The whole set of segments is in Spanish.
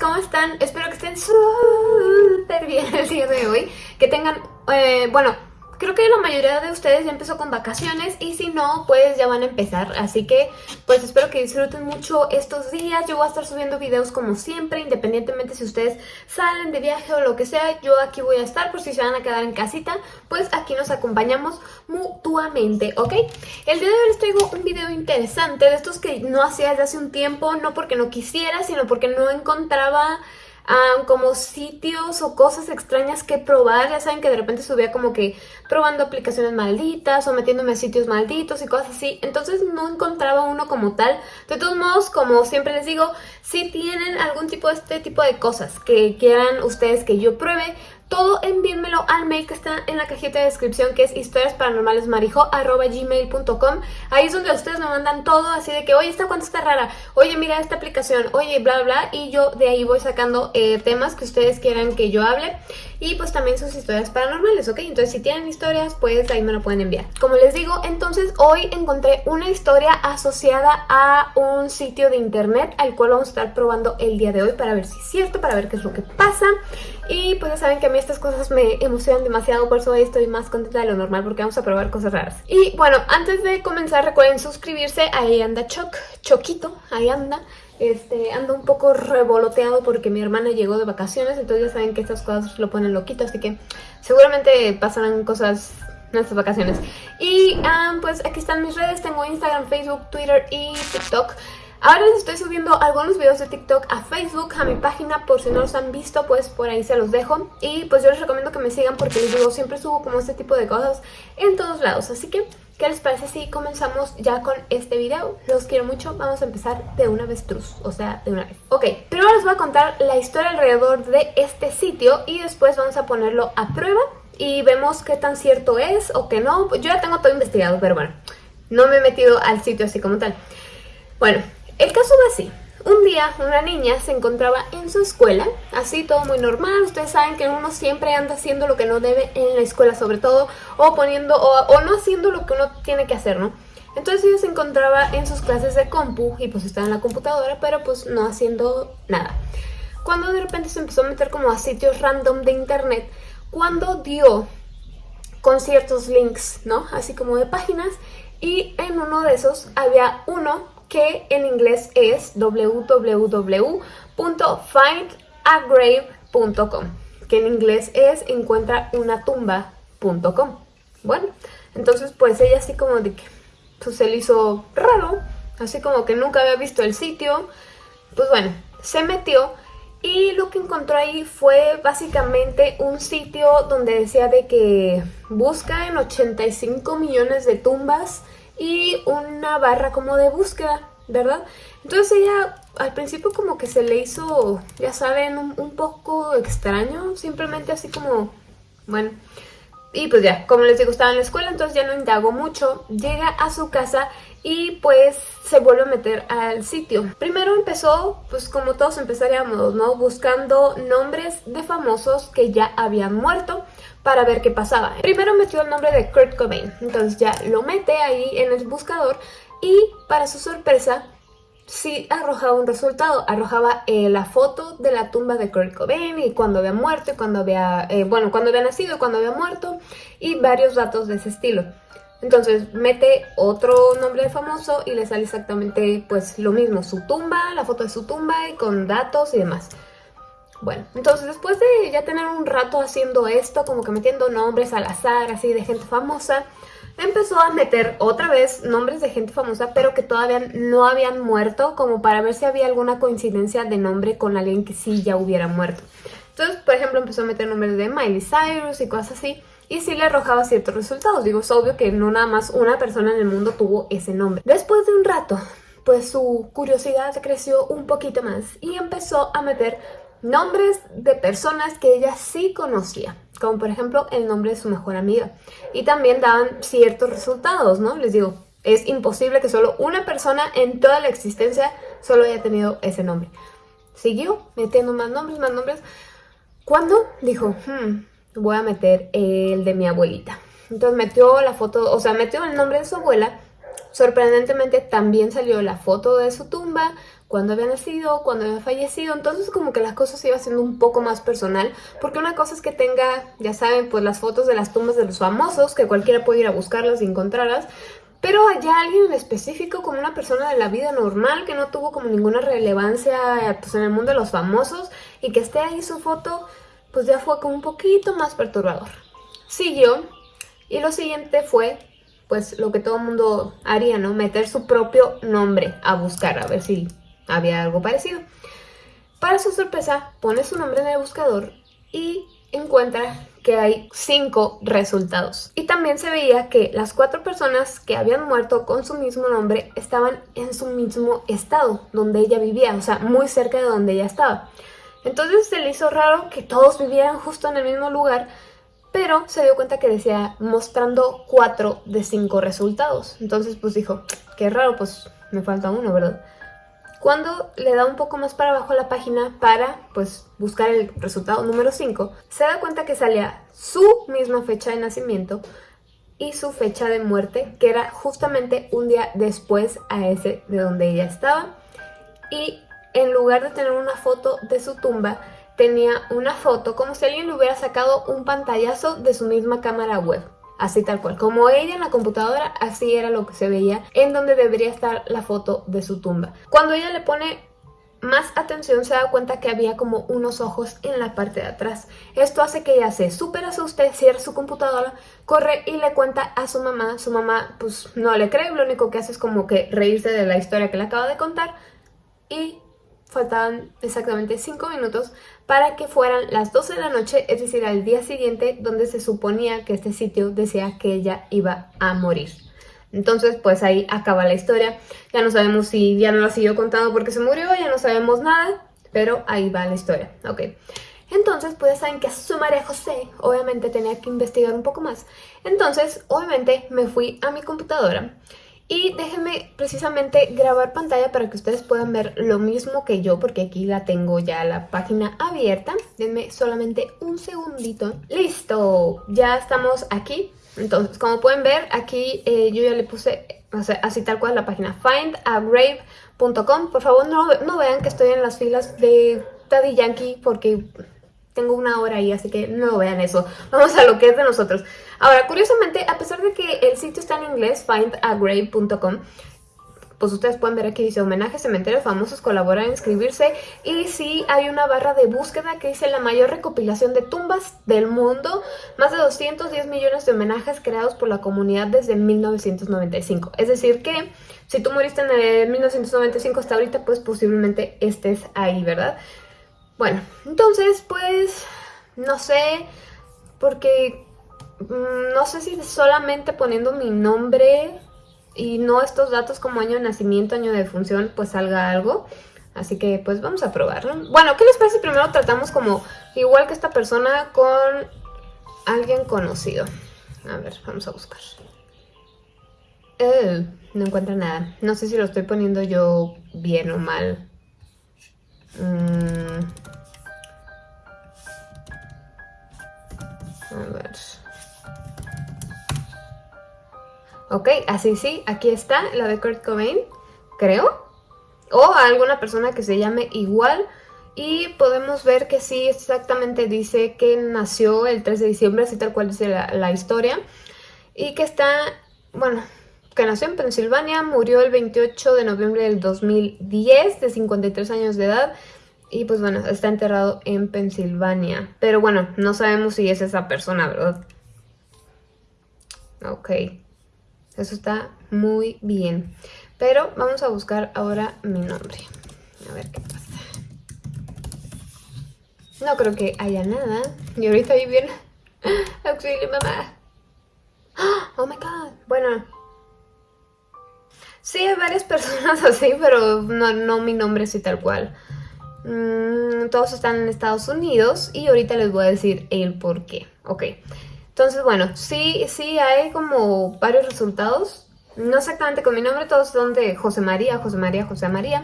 ¿cómo están? Espero que estén súper bien el día de hoy. Que tengan, eh, bueno, Creo que la mayoría de ustedes ya empezó con vacaciones y si no, pues ya van a empezar. Así que, pues espero que disfruten mucho estos días. Yo voy a estar subiendo videos como siempre, independientemente si ustedes salen de viaje o lo que sea. Yo aquí voy a estar por si se van a quedar en casita, pues aquí nos acompañamos mutuamente, ¿ok? El día de hoy les traigo un video interesante de estos que no hacía desde hace un tiempo, no porque no quisiera, sino porque no encontraba como sitios o cosas extrañas que probar. Ya saben que de repente subía como que probando aplicaciones malditas o metiéndome a sitios malditos y cosas así. Entonces no encontraba uno como tal. De todos modos, como siempre les digo, si tienen algún tipo de este tipo de cosas que quieran ustedes que yo pruebe, todo envíenmelo al mail que está en la cajita de descripción que es historiasparanormalesmarijo.gmail.com Ahí es donde ustedes me mandan todo así de que, oye, esta cuánto está rara, oye, mira esta aplicación, oye, bla, bla, y yo de ahí voy sacando eh, temas que ustedes quieran que yo hable y pues también sus historias paranormales, ¿ok? Entonces si tienen historias, pues ahí me lo pueden enviar. Como les digo, entonces hoy encontré una historia asociada a un sitio de internet al cual vamos a estar probando el día de hoy para ver si es cierto, para ver qué es lo que pasa y pues ya saben que a mí estas cosas me emocionan demasiado, por eso hoy estoy más contenta de lo normal porque vamos a probar cosas raras. Y bueno, antes de comenzar recuerden suscribirse, ahí anda Choc, Choquito, ahí anda. Este, ando un poco revoloteado porque mi hermana llegó de vacaciones, entonces ya saben que estas cosas lo ponen loquito, así que seguramente pasarán cosas en estas vacaciones. Y pues aquí están mis redes, tengo Instagram, Facebook, Twitter y TikTok. Ahora les estoy subiendo algunos videos de TikTok a Facebook, a mi página, por si no los han visto, pues por ahí se los dejo. Y pues yo les recomiendo que me sigan porque les siempre subo como este tipo de cosas en todos lados. Así que, ¿qué les parece si comenzamos ya con este video? Los quiero mucho, vamos a empezar de una vez truz, o sea, de una vez. Ok, primero les voy a contar la historia alrededor de este sitio y después vamos a ponerlo a prueba y vemos qué tan cierto es o qué no. Yo ya tengo todo investigado, pero bueno, no me he metido al sitio así como tal. Bueno, el caso va así. Un día una niña se encontraba en su escuela, así todo muy normal, ustedes saben que uno siempre anda haciendo lo que no debe en la escuela sobre todo, o poniendo, o, no haciendo lo que uno tiene que hacer, ¿no? Entonces ella se encontraba en sus clases de compu y pues estaba en la computadora, pero pues no haciendo nada. Cuando de repente se empezó a meter como a sitios random de internet, cuando dio con ciertos links, ¿no? Así como de páginas, y en uno de esos había uno que en inglés es www.findagrave.com, que en inglés es encuentraunatumba.com. Bueno, entonces pues ella así como de que pues, se le hizo raro, así como que nunca había visto el sitio, pues bueno, se metió y lo que encontró ahí fue básicamente un sitio donde decía de que busca en 85 millones de tumbas y una barra como de búsqueda, ¿verdad? Entonces ella al principio como que se le hizo, ya saben, un, poco extraño, simplemente así como, bueno... Y pues ya, como les digo, estaba en la escuela, entonces ya no indagó mucho. Llega a su casa y pues se vuelve a meter al sitio. Primero empezó, pues como todos empezaríamos, ¿no? Buscando nombres de famosos que ya habían muerto para ver qué pasaba. Primero metió el nombre de Kurt Cobain, entonces ya lo mete ahí en el buscador y para su sorpresa sí arrojaba un resultado, arrojaba eh, la foto de la tumba de Kurt Cobain y cuando había muerto, y cuando había, eh, bueno, cuando había nacido, cuando había muerto y varios datos de ese estilo. Entonces mete otro nombre de famoso y le sale exactamente pues lo mismo, su tumba, la foto de su tumba y con datos y demás. Bueno, entonces después de ya tener un rato haciendo esto, como que metiendo nombres al azar, así de gente famosa, empezó a meter otra vez nombres de gente famosa, pero que todavía no habían muerto, como para ver si había alguna coincidencia de nombre con alguien que sí ya hubiera muerto. Entonces, por ejemplo, empezó a meter nombres de Miley Cyrus y cosas así, y sí le arrojaba ciertos resultados. Digo, es obvio que no nada más una persona en el mundo tuvo ese nombre. Después de un rato, pues su curiosidad creció un poquito más y empezó a meter nombres de personas que ella sí conocía, como por ejemplo el nombre de su mejor amiga. Y también daban ciertos resultados, ¿no? Les digo, es imposible que solo una persona en toda la existencia solo haya tenido ese nombre. Siguió metiendo más nombres, más nombres. Cuando dijo, hmm, voy a meter el de mi abuelita. Entonces metió la foto, o sea, metió el nombre de su abuela. Sorprendentemente también salió la foto de su tumba cuándo había nacido, cuándo había fallecido, entonces como que las cosas se iba haciendo un poco más personal, porque una cosa es que tenga, ya saben, pues las fotos de las tumbas de los famosos, que cualquiera puede ir a buscarlas y encontrarlas, pero allá alguien en específico, como una persona de la vida normal, que no tuvo como ninguna relevancia pues, en el mundo de los famosos, y que esté ahí su foto, pues ya fue como un poquito más perturbador. Siguió, y lo siguiente fue, pues lo que todo mundo haría, ¿no? Meter su propio nombre a buscar, a ver si había algo parecido. Para su sorpresa, pone su nombre en el buscador y encuentra que hay cinco resultados. Y también se veía que las cuatro personas que habían muerto con su mismo nombre estaban en su mismo estado, donde ella vivía, o sea, muy cerca de donde ella estaba. Entonces se le hizo raro que todos vivieran justo en el mismo lugar, pero se dio cuenta que decía mostrando cuatro de cinco resultados. Entonces pues dijo, qué raro, pues me falta uno, ¿verdad? Cuando le da un poco más para abajo a la página para pues buscar el resultado número 5, se da cuenta que salía su misma fecha de nacimiento y su fecha de muerte, que era justamente un día después a ese de donde ella estaba. Y en lugar de tener una foto de su tumba, tenía una foto como si alguien le hubiera sacado un pantallazo de su misma cámara web así tal cual. Como ella en la computadora, así era lo que se veía en donde debería estar la foto de su tumba. Cuando ella le pone más atención se da cuenta que había como unos ojos en la parte de atrás. Esto hace que ella se súper asuste, cierra su computadora, corre y le cuenta a su mamá. Su mamá pues no le cree, lo único que hace es como que reírse de la historia que le acaba de contar y faltaban exactamente 5 minutos para que fueran las 12 de la noche, es decir, al día siguiente, donde se suponía que este sitio decía que ella iba a morir. Entonces, pues ahí acaba la historia. Ya no sabemos si ya no la siguió contando porque se murió, ya no sabemos nada, pero ahí va la historia, ok. Entonces, pues ya saben que su María José obviamente tenía que investigar un poco más. Entonces, obviamente me fui a mi computadora y déjenme precisamente grabar pantalla para que ustedes puedan ver lo mismo que yo, porque aquí la tengo ya la página abierta. Denme solamente un segundito. ¡Listo! Ya estamos aquí. Entonces, como pueden ver, aquí eh, yo ya le puse así tal cual la página findagrave.com. Por favor, no, no vean que estoy en las filas de Daddy Yankee porque tengo una hora ahí, así que no vean eso. Vamos a lo que es de nosotros. Ahora, curiosamente, a pesar de que el sitio está en inglés, findagrave.com, pues ustedes pueden ver aquí dice homenaje cementerios famosos colaboran en inscribirse y sí hay una barra de búsqueda que dice la mayor recopilación de tumbas del mundo, más de 210 millones de homenajes creados por la comunidad desde 1995. Es decir que si tú moriste en el 1995 hasta ahorita, pues posiblemente estés ahí, ¿verdad? Bueno, entonces pues no sé, porque mm, no sé si solamente poniendo mi nombre y no estos datos como año de nacimiento, año de función, pues salga algo. Así que pues vamos a probarlo. Bueno, ¿qué les parece? Primero tratamos como igual que esta persona con alguien conocido. A ver, vamos a buscar. Eh, no encuentro nada. No sé si lo estoy poniendo yo bien o mal. Mm. Ok, así sí, aquí está la de Kurt Cobain, creo. O alguna persona que se llame igual. Y podemos ver que sí, exactamente dice que nació el 3 de diciembre, así tal cual dice la, la historia. Y que está, bueno, que nació en Pensilvania, murió el 28 de noviembre del 2010, de 53 años de edad. Y pues bueno, está enterrado en Pensilvania. Pero bueno, no sabemos si es esa persona, ¿verdad? Ok. Eso está muy bien. Pero vamos a buscar ahora mi nombre. A ver qué pasa. No creo que haya nada. Y ahorita ahí viene... Auxilio, mamá. Oh my god. Bueno. Sí, hay varias personas así, pero no, no mi nombre así tal cual. Mm, todos están en Estados Unidos y ahorita les voy a decir el por qué. Ok, entonces bueno, sí, sí hay como varios resultados. No exactamente con mi nombre, todos son de José María, José María, José María.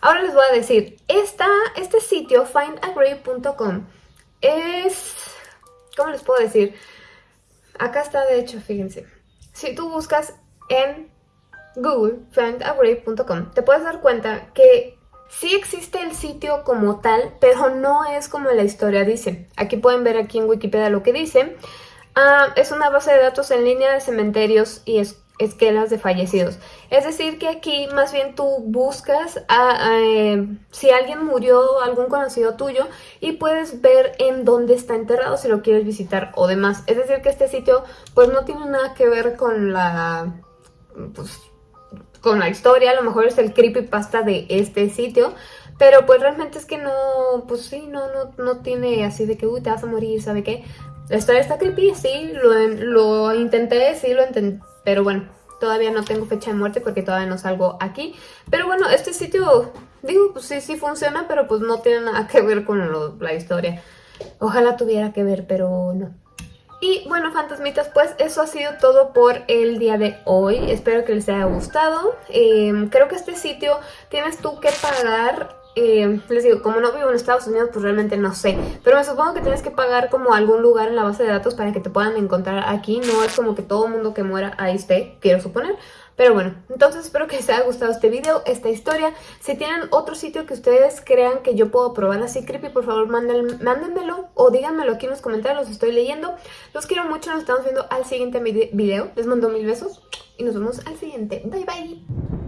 Ahora les voy a decir, esta, este sitio, findagrave.com, es... ¿Cómo les puedo decir? Acá está de hecho, fíjense. Si tú buscas en Google, findagrave.com, te puedes dar cuenta que Sí existe el sitio como tal, pero no es como la historia dice. Aquí pueden ver aquí en Wikipedia lo que dice. Ah, es una base de datos en línea de cementerios y esquelas de fallecidos. Es decir, que aquí más bien tú buscas a, eh, si alguien murió, algún conocido tuyo, y puedes ver en dónde está enterrado si lo quieres visitar o demás. Es decir, que este sitio pues no tiene nada que ver con la... Pues, con la historia, a lo mejor es el creepypasta de este sitio, pero pues realmente es que no, pues sí, no, no, no tiene así de que, uy, te vas a morir, ¿sabe qué? Historia está creepy, sí, lo, lo intenté, sí, lo intenté, pero bueno, todavía no tengo fecha de muerte porque todavía no salgo aquí. Pero bueno, este sitio, digo, pues sí, sí funciona, pero pues no tiene nada que ver con la historia. Ojalá tuviera que ver, pero no. Y bueno, fantasmitas, pues eso ha sido todo por el día de hoy. Espero que les haya gustado. Em, creo que este sitio tienes tú que pagar eh, les digo, como no vivo en Estados Unidos, pues realmente no sé. Pero me supongo que tienes que pagar como algún lugar en la base de datos para que te puedan encontrar aquí. No es como que todo mundo que muera ahí esté, quiero suponer. Pero bueno, entonces espero que les haya gustado este video, esta historia. Si tienen otro sitio que ustedes crean que yo puedo probar así creepy, por favor mándenmelo o díganmelo aquí en los comentarios, los estoy leyendo. Los quiero mucho, nos estamos viendo al siguiente video. Les mando mil besos y nos vemos al siguiente. Bye bye.